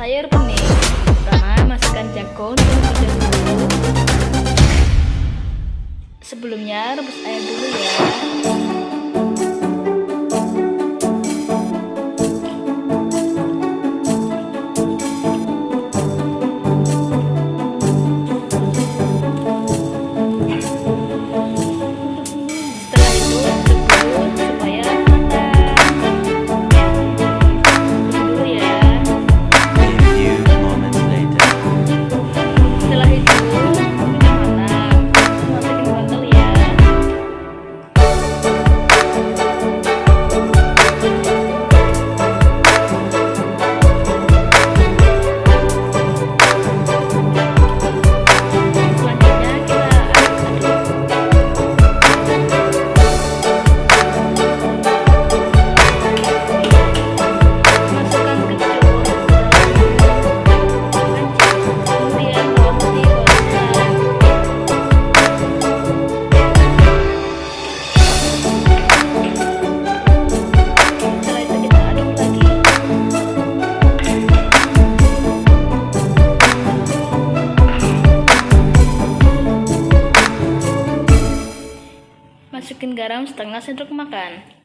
air bening. Pertama, masukkan jagung terlebih dahulu. Sebelumnya, rebus air dulu ya. Masukin garam setengah sendok makan.